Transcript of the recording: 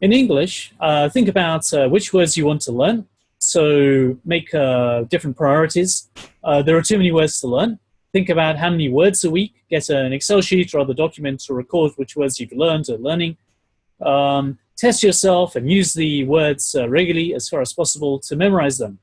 In English, uh, think about uh, which words you want to learn. So make uh, different priorities. Uh, there are too many words to learn. Think about how many words a week. Get an Excel sheet or other document to record which words you've learned or learning. Um, test yourself and use the words uh, regularly as far as possible to memorize them.